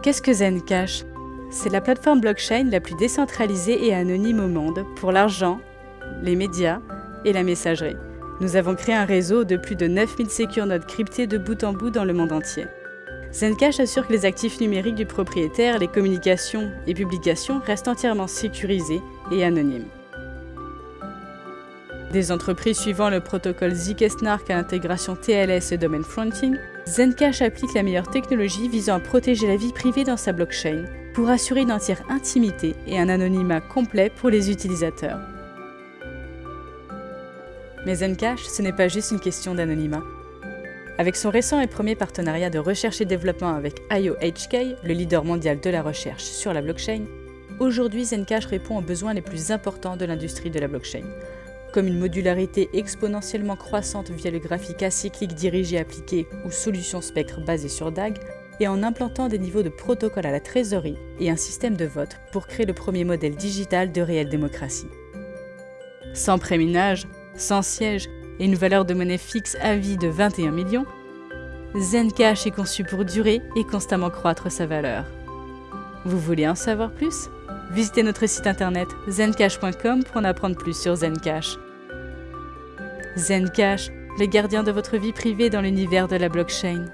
Qu'est-ce que Zencash? C'est la plateforme blockchain la plus décentralisée et anonyme au monde pour l'argent, les médias et la messagerie. Nous avons créé un réseau de plus de 9000 secure nodes cryptées de bout en bout dans le monde entier. Zencash assure que les actifs numériques du propriétaire, les communications et publications restent entièrement sécurisés et anonymes. Des entreprises suivant le protocole ZK-SNARK à l'intégration TLS et Domain Fronting, Zencash applique la meilleure technologie visant à protéger la vie privée dans sa blockchain pour assurer une entière intimité et un anonymat complet pour les utilisateurs. Mais Zencash, ce n'est pas juste une question d'anonymat. Avec son récent et premier partenariat de recherche et développement avec IOHK, le leader mondial de la recherche sur la blockchain, aujourd'hui Zencash répond aux besoins les plus importants de l'industrie de la blockchain, comme une modularité exponentiellement croissante via le graphique acyclique dirigé appliqué ou solution spectre basée sur DAG, et en implantant des niveaux de protocole à la trésorerie et un système de vote pour créer le premier modèle digital de réelle démocratie. Sans préminage, sans siège et une valeur de monnaie fixe à vie de 21 millions, Zencash est conçu pour durer et constamment croître sa valeur. Vous voulez en savoir plus? Visitez notre site internet zencash.com pour en apprendre plus sur Zencash. Zencash, le gardien de votre vie privée dans l'univers de la blockchain.